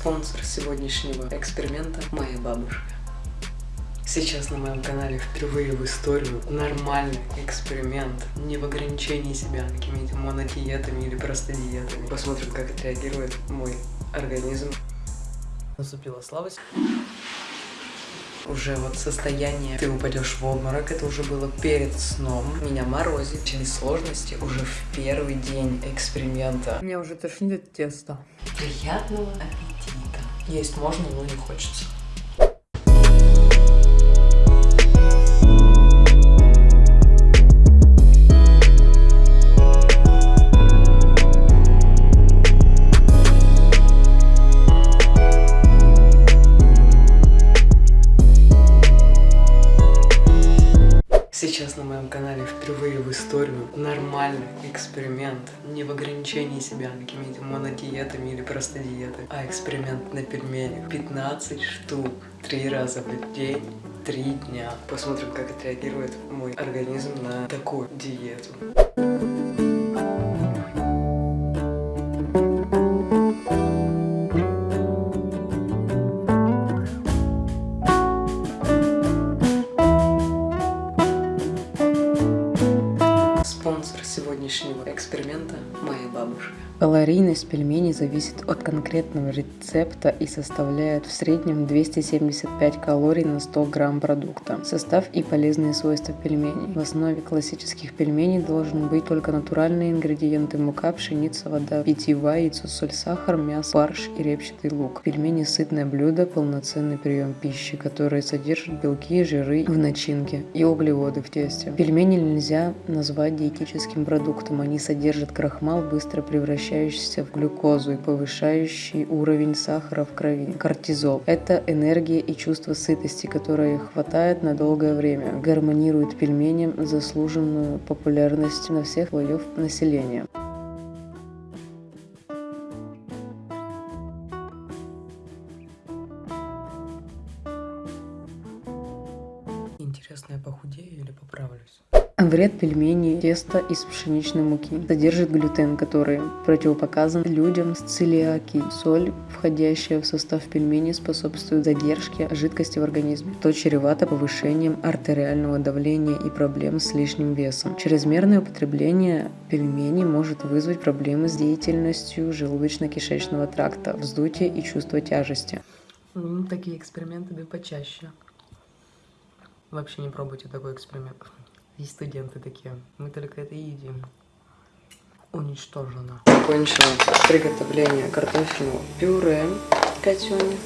Спонсор сегодняшнего эксперимента – моя бабушка. Сейчас на моем канале впервые в историю нормальный эксперимент, не в ограничении себя какими-то монодиетами или просто диетами. Посмотрим, как отреагирует мой организм. Наступила слабость. Уже вот состояние, ты упадешь в обморок, это уже было перед сном. Меня морозит, через сложности уже в первый день эксперимента. Меня уже тошнит от теста. Приятного аппетита. Есть можно, но не хочется. Эксперимент. Не в ограничении себя какими-то монодиетами или просто диетами, а эксперимент на пельменях. 15 штук, три раза в день, три дня. Посмотрим, как отреагирует мой организм на такую диету. Калорийность пельменей зависит от конкретного рецепта и составляет в среднем 275 калорий на 100 грамм продукта. Состав и полезные свойства пельменей. В основе классических пельменей должен быть только натуральные ингредиенты мука, пшеница, вода, питьевая, яйцо, соль, сахар, мясо, фарш и репчатый лук. Пельмени – сытное блюдо, полноценный прием пищи, который содержит белки, жиры в начинке и углеводы в тесте. Пельмени нельзя назвать диетическим продуктом, они содержат крахмал, быстро превращающийся в глюкозу и повышающий уровень сахара в крови. Кортизол – это энергия и чувство сытости, которое хватает на долгое время, гармонирует пельменям заслуженную популярность на всех слоев населения. Интересно, я похудею или поправлюсь? Вред пельменей теста из пшеничной муки. Содержит глютен, который противопоказан людям с целиакией. Соль, входящая в состав пельменей, способствует задержке жидкости в организме, что чревато повышением артериального давления и проблем с лишним весом. Чрезмерное употребление пельменей может вызвать проблемы с деятельностью желудочно-кишечного тракта, вздутие и чувство тяжести. Ну, такие эксперименты бы почаще. Вообще не пробуйте такой эксперимент. Есть студенты такие. Мы только это и едим. Уничтожено. Закончила приготовление картофельного пюре котёне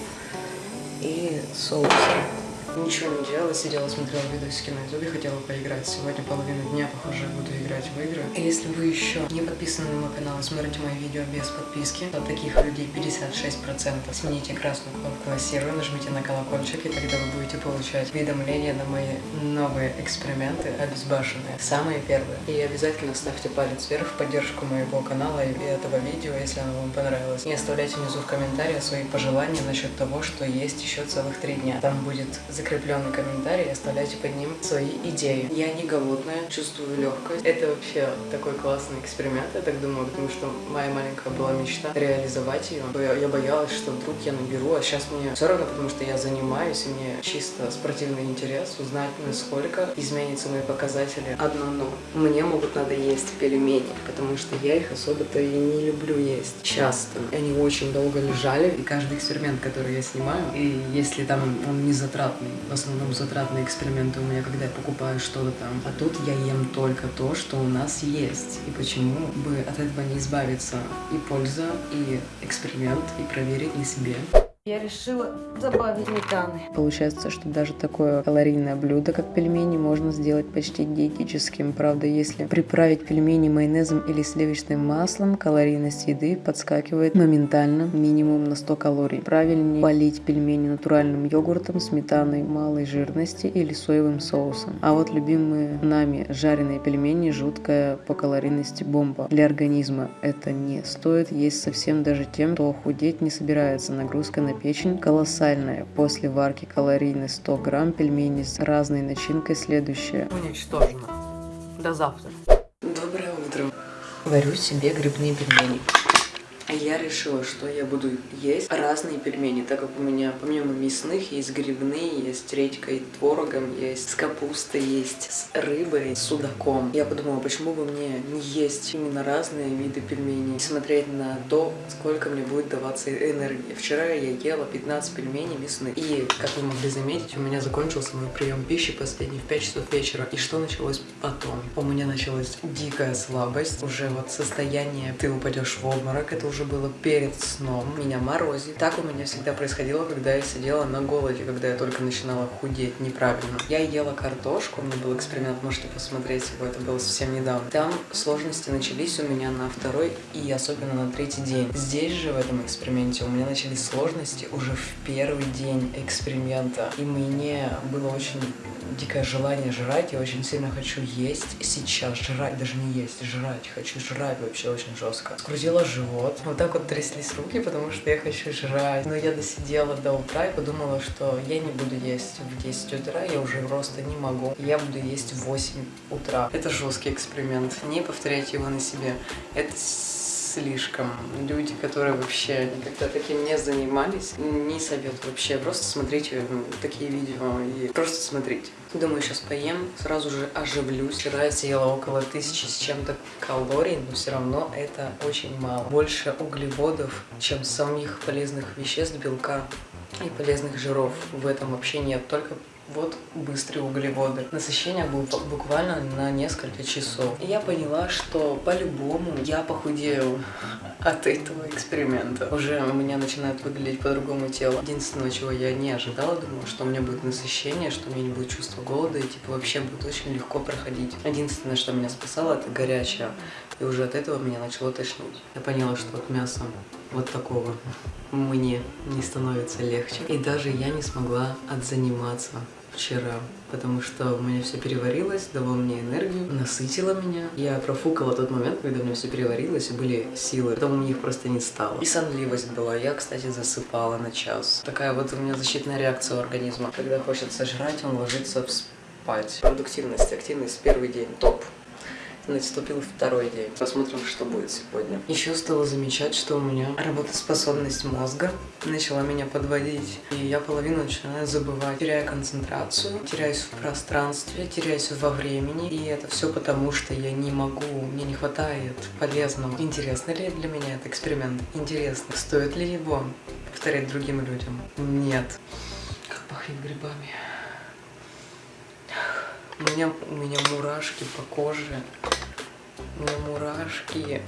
и соуса. Ничего не делала, сидела, смотрела видосики на ютубе, хотела поиграть. Сегодня половину дня, похоже, буду играть в игры. И если вы еще не подписаны на мой канал и смотрите мои видео без подписки, то таких людей 56%. Смените красную кнопку серую, нажмите на колокольчик, и тогда вы будете получать уведомления на мои новые эксперименты обезбашенные. Самые первые. И обязательно ставьте палец вверх в поддержку моего канала и этого видео, если оно вам понравилось. И оставляйте внизу в комментариях свои пожелания насчет того, что есть еще целых три дня. Там будет закрепленный комментарий, оставляйте под ним свои идеи. Я не голодная, чувствую легкость. Это вообще такой классный эксперимент, я так думаю, потому что моя маленькая была мечта реализовать ее. Я, я боялась, что вдруг я наберу, а сейчас мне все равно, потому что я занимаюсь, и мне чисто спортивный интерес узнать, насколько изменятся мои показатели. Одно но. Мне могут надо есть пельмени, потому что я их особо-то и не люблю есть часто. Они очень долго лежали, и каждый эксперимент, который я снимаю, и если там он не затратный, в основном затратные эксперименты у меня, когда я покупаю что-то там. А тут я ем только то, что у нас есть. И почему бы от этого не избавиться? И польза, и эксперимент, и проверить на себе. Я решила добавить сметаны. Получается, что даже такое калорийное блюдо, как пельмени, можно сделать почти диетическим. Правда, если приправить пельмени майонезом или сливочным маслом, калорийность еды подскакивает моментально, минимум на 100 калорий. Правильнее полить пельмени натуральным йогуртом, сметаной малой жирности или соевым соусом. А вот любимые нами жареные пельмени жуткая по калорийности бомба. Для организма это не стоит есть совсем даже тем, кто худеть не собирается. Нагрузка на печень колоссальная. После варки калорийность 100 грамм пельменей с разной начинкой следующая. Уничтожено. До завтра. Доброе утро. Варю себе грибные пельмени. Я решила, что я буду есть разные пельмени, так как у меня помимо мясных есть грибные, есть редькой творогом, есть с капустой, есть с рыбой, с судаком. Я подумала, почему бы мне не есть именно разные виды пельменей, смотреть на то, сколько мне будет даваться энергии. Вчера я ела 15 пельменей мясных, и, как вы могли заметить, у меня закончился мой прием пищи последний в 5 часов вечера. И что началось потом? У меня началась дикая слабость, уже вот состояние, ты упадешь в обморок, это уже было перед сном, меня морозит. Так у меня всегда происходило, когда я сидела на голоде, когда я только начинала худеть неправильно. Я ела картошку, у меня был эксперимент, можете посмотреть его, это было совсем недавно. Там сложности начались у меня на второй и особенно на третий день. Здесь же, в этом эксперименте, у меня начались сложности уже в первый день эксперимента. И мне было очень дикое желание жрать, я очень сильно хочу есть сейчас, жрать, даже не есть, жрать, хочу жрать вообще очень жестко. Скрутила живот, вот так вот тряслись руки, потому что я хочу жрать. Но я досидела до утра и подумала, что я не буду есть в 10 утра, я уже просто не могу. Я буду есть в 8 утра. Это жесткий эксперимент, не повторяйте его на себе. Это слишком. Люди, которые вообще никогда таким не занимались, не советую вообще. Просто смотрите такие видео и просто смотрите. Думаю, сейчас поем, сразу же оживлюсь. Вчера я съела около тысячи с чем-то калорий, но все равно это очень мало. Больше углеводов, чем самих полезных веществ, белка и полезных жиров. В этом вообще нет, только вот быстрые углеводы. Насыщение было буквально на несколько часов. И я поняла, что по-любому я похудею от этого эксперимента. Уже у меня начинает выглядеть по-другому тело. Единственное, чего я не ожидала, думала, что у меня будет насыщение, что у меня не будет чувства голода, и типа вообще будет очень легко проходить. Единственное, что меня спасало, это горячее. И уже от этого меня начало тошнить. Я поняла, что от мяса вот такого мне не становится легче. И даже я не смогла отзаниматься вчера, потому что у меня все переварилось, дало мне энергию, насытило меня. Я профукала тот момент, когда у меня все переварилось и были силы, потом у меня их просто не стало. И сонливость была. Я, кстати, засыпала на час. Такая вот у меня защитная реакция у организма. Когда хочется жрать, он ложится спать. Продуктивность, активность первый день топ наступил второй день. Посмотрим, что будет сегодня. Еще стала замечать, что у меня работоспособность мозга начала меня подводить. И я половину начинаю забывать. Теряю концентрацию, теряюсь в пространстве, теряюсь во времени. И это все потому, что я не могу, мне не хватает полезного. Интересно ли для меня этот эксперимент? Интересно. Стоит ли его повторять другим людям? Нет. Как пахнет грибами. У меня, у меня мурашки по коже. У меня мурашки.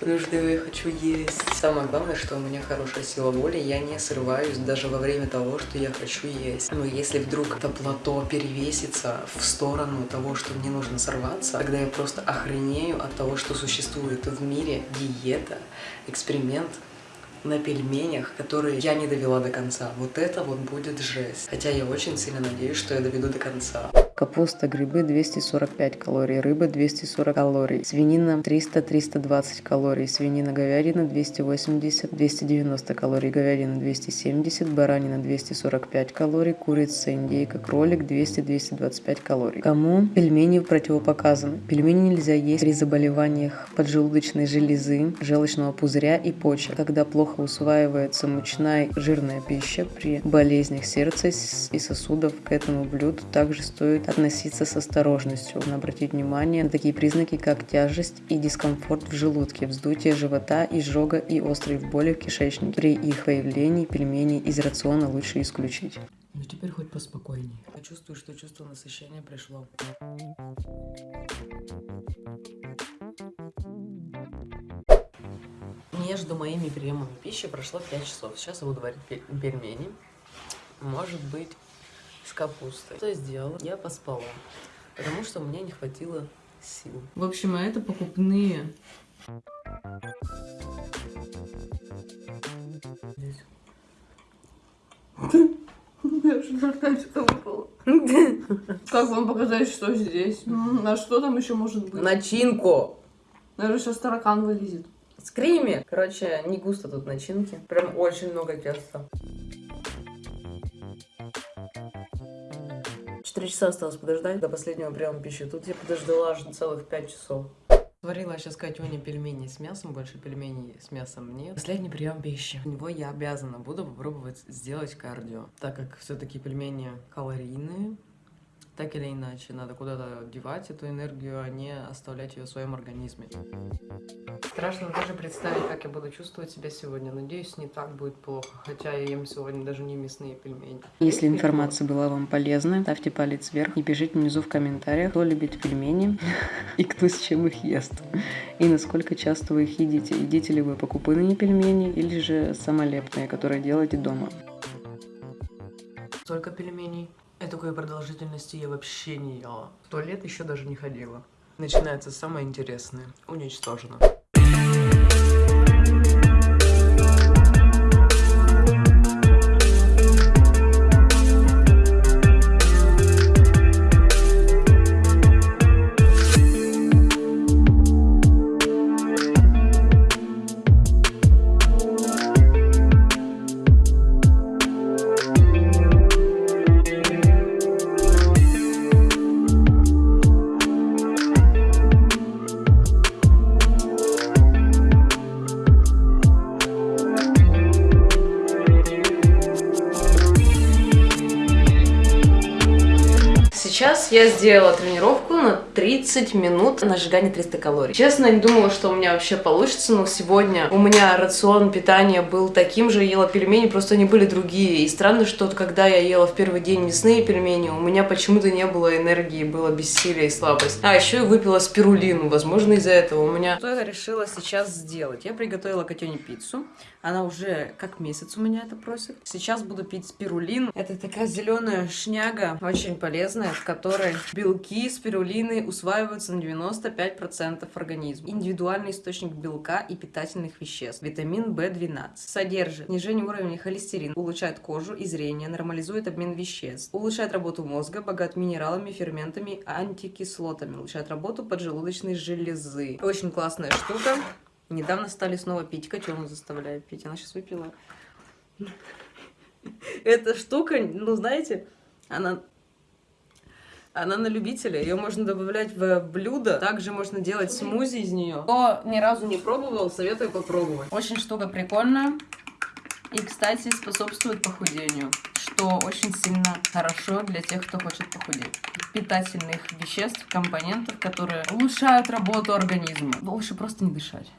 Потому что я хочу есть. Самое главное, что у меня хорошая сила воли, я не срываюсь даже во время того, что я хочу есть. Но если вдруг это плато перевесится в сторону того, что мне нужно сорваться, тогда я просто охренею от того, что существует в мире диета, эксперимент, на пельменях, которые я не довела до конца. Вот это вот будет жесть. Хотя я очень сильно надеюсь, что я доведу до конца. Капуста, грибы 245 калорий, рыба 240 калорий, свинина 300-320 калорий, свинина говядина 280-290 калорий, говядина 270, баранина 245 калорий, курица, индейка, кролик 200-225 калорий. Кому пельмени противопоказаны? Пельмени нельзя есть при заболеваниях поджелудочной железы, желчного пузыря и почек, когда плохо усваивается мучная жирная пища, при болезнях сердца и сосудов к этому блюду также стоит относиться с осторожностью. Нужно обратить внимание на такие признаки, как тяжесть и дискомфорт в желудке, вздутие живота, изжога и острые боли в кишечнике. При их выявлении пельмени из рациона лучше исключить. Ну теперь хоть поспокойнее. Я чувствую, что чувство насыщения пришло. Между моими приемами пищи прошло 5 часов. Сейчас я буду варить пельмени. Может быть, с капустой. Что я сделала? Я поспала, потому что мне не хватило сил. В общем, а это покупные. Здесь. Как вам показать, что здесь? А что там еще может быть? Начинку! Наверное, сейчас таракан вылезет. Скриме! Короче, не густо тут начинки. Прям очень много теста. 4 часа осталось подождать до последнего приема пищи. Тут я подождала аж целых 5 часов. Сварила сейчас Катюня пельмени с мясом, больше пельменей с мясом нет. Последний прием пищи. У него я обязана буду попробовать сделать кардио, так как все-таки пельмени калорийные, так или иначе, надо куда-то девать эту энергию, а не оставлять ее в своем организме. Страшно даже представить, как я буду чувствовать себя сегодня. Надеюсь, не так будет плохо, хотя я ем сегодня даже не мясные пельмени. Если информация была вам полезна, ставьте палец вверх и пишите внизу в комментариях, кто любит пельмени и кто с чем их ест. И насколько часто вы их едите. Едите ли вы покупные пельмени или же самолепные, которые делаете дома. Столько пельменей. И такой продолжительности я вообще не ела. В туалет еще даже не ходила. Начинается самое интересное. Уничтожено. Я сделала тренировку 30 минут на сжигание 300 калорий. Честно, не думала, что у меня вообще получится, но сегодня у меня рацион питания был таким же, ела пельмени, просто они были другие. И странно, что когда я ела в первый день мясные пельмени, у меня почему-то не было энергии, было бессилие и слабость. А, еще я выпила спирулину, возможно, из-за этого у меня... Что я решила сейчас сделать? Я приготовила Катюне пиццу. Она уже как месяц у меня это просит. Сейчас буду пить спирулин. Это такая зеленая шняга, очень полезная, в которой белки спирулины усваиваются на 95% организма. Индивидуальный источник белка и питательных веществ. Витамин В12. Содержит снижение уровня холестерина, улучшает кожу и зрение, нормализует обмен веществ, улучшает работу мозга, богат минералами, ферментами, антикислотами, улучшает работу поджелудочной железы. Очень классная штука. Недавно стали снова пить. Котенок заставляет пить. Она сейчас выпила. Эта штука, ну знаете, она она на любителя, ее можно добавлять в блюдо, также можно делать смузи из нее. Кто ни разу не пробовал, советую попробовать. Очень штука прикольная и, кстати, способствует похудению, что очень сильно хорошо для тех, кто хочет похудеть. Питательных веществ, компонентов, которые улучшают работу организма. Лучше просто не дышать.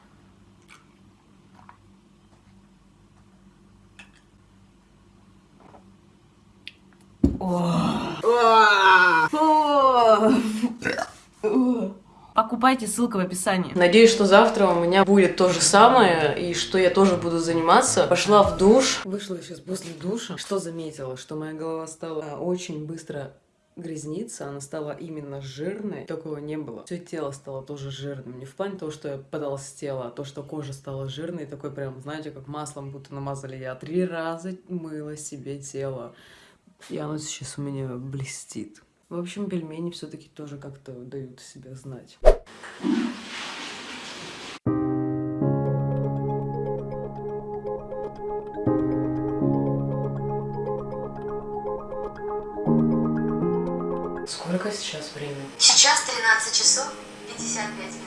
Покупайте, ссылка в описании. Надеюсь, что завтра у меня будет то же самое, и что я тоже буду заниматься. Пошла в душ. Вышла сейчас после душа. Что заметила? Что моя голова стала очень быстро грязниться, она стала именно жирной. Такого не было. Все тело стало тоже жирным. Не в плане того, что я потолстела, а то, что кожа стала жирной. Такой прям, знаете, как маслом будто намазали. Я три раза мыла себе тело. И оно сейчас у меня блестит. В общем, пельмени все-таки тоже как-то дают себя знать. Сейчас времени? Сейчас 13 часов 55 минут.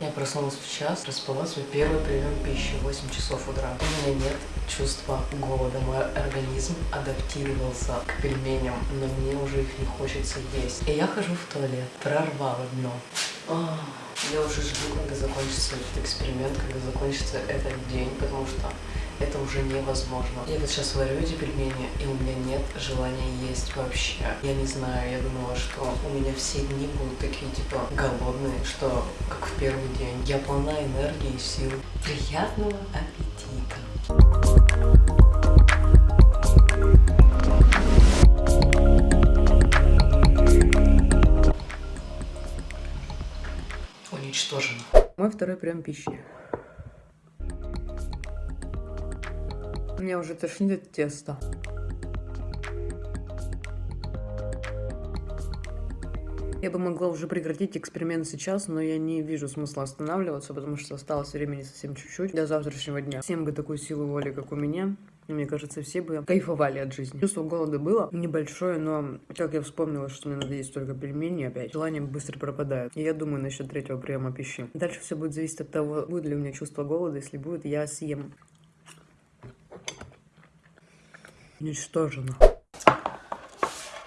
Я проснулась в час, распала свой первый прием пищи в 8 часов утра. У меня нет чувства голода. Мой организм адаптировался к пельменям, но мне уже их не хочется есть. И я хожу в туалет, прорвала дно. Ах, я уже жду, когда закончится этот эксперимент, когда закончится этот день, потому что это уже невозможно. Я вот сейчас варю эти пельмени, и у меня нет желания есть вообще. Я не знаю, я думала, что у меня все дни будут такие, типа, голодные, что как в первый день. Я полна энергии и сил. Приятного аппетита! Уничтожено. Мой второй прием пищи. Меня уже тошнит от теста. Я бы могла уже прекратить эксперимент сейчас, но я не вижу смысла останавливаться, потому что осталось времени совсем чуть-чуть до завтрашнего дня. Всем бы такую силу воли, как у меня. Мне кажется, все бы кайфовали от жизни. Чувство голода было небольшое, но как я вспомнила, что мне надо есть только пельмени опять, желание быстро пропадает. И я думаю насчет третьего приема пищи. Дальше все будет зависеть от того, будет ли у меня чувство голода. Если будет, я съем. Уничтожено.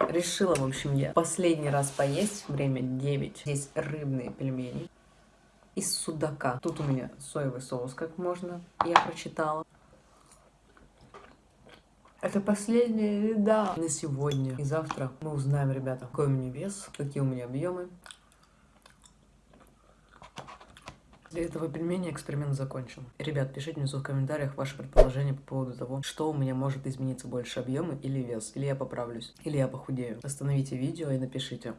Решила, в общем, я последний раз поесть. Время 9. Здесь рыбные пельмени из судака. Тут у меня соевый соус, как можно, я прочитала. Это последняя еда на сегодня. И завтра мы узнаем, ребята, какой у меня вес, какие у меня объемы. Для этого пельмени эксперимент закончен. Ребят, пишите внизу в комментариях ваши предположения по поводу того, что у меня может измениться больше объемы или вес, или я поправлюсь, или я похудею. Остановите видео и напишите.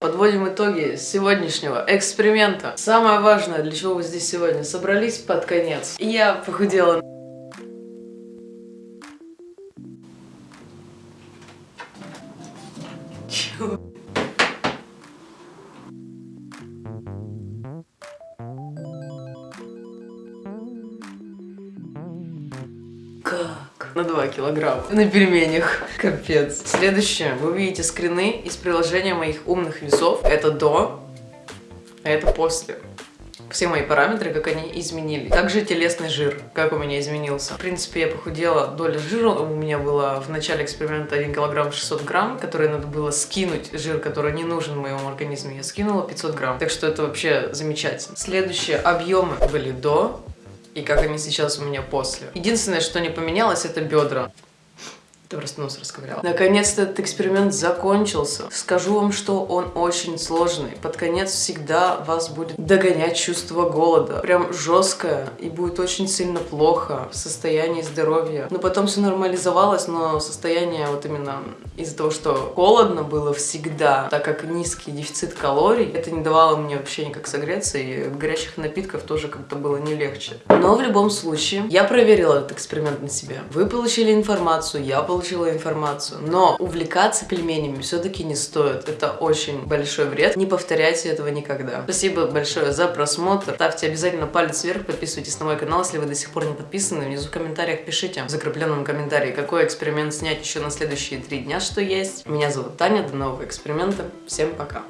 Подводим итоги сегодняшнего эксперимента. Самое важное, для чего вы здесь сегодня собрались под конец. Я похудела. На 2 килограмма. На пельменях. Капец. Следующее. Вы увидите скрины из приложения моих умных весов. Это до, а это после. Все мои параметры, как они изменились. Также телесный жир, как у меня изменился. В принципе, я похудела. Доля жира у меня была в начале эксперимента 1 килограмм 600 грамм, который надо было скинуть, жир, который не нужен моему организму. Я скинула 500 грамм. Так что это вообще замечательно. Следующие объемы были до, и как они сейчас у меня после. Единственное, что не поменялось, это бедра. Ты просто нос расковыряла. Наконец-то этот эксперимент закончился. Скажу вам, что он очень сложный. Под конец всегда вас будет догонять чувство голода. Прям жесткое. И будет очень сильно плохо в состоянии здоровья. Но потом все нормализовалось, но состояние вот именно из-за того, что холодно было всегда, так как низкий дефицит калорий, это не давало мне вообще никак согреться, и горячих напитков тоже как-то было не легче. Но в любом случае, я проверила этот эксперимент на себе. Вы получили информацию, я получила получила информацию. Но увлекаться пельменями все-таки не стоит. Это очень большой вред. Не повторяйте этого никогда. Спасибо большое за просмотр. Ставьте обязательно палец вверх, подписывайтесь на мой канал, если вы до сих пор не подписаны. Внизу в комментариях пишите в закрепленном комментарии, какой эксперимент снять еще на следующие три дня, что есть. Меня зовут Таня, до нового эксперимента. Всем пока.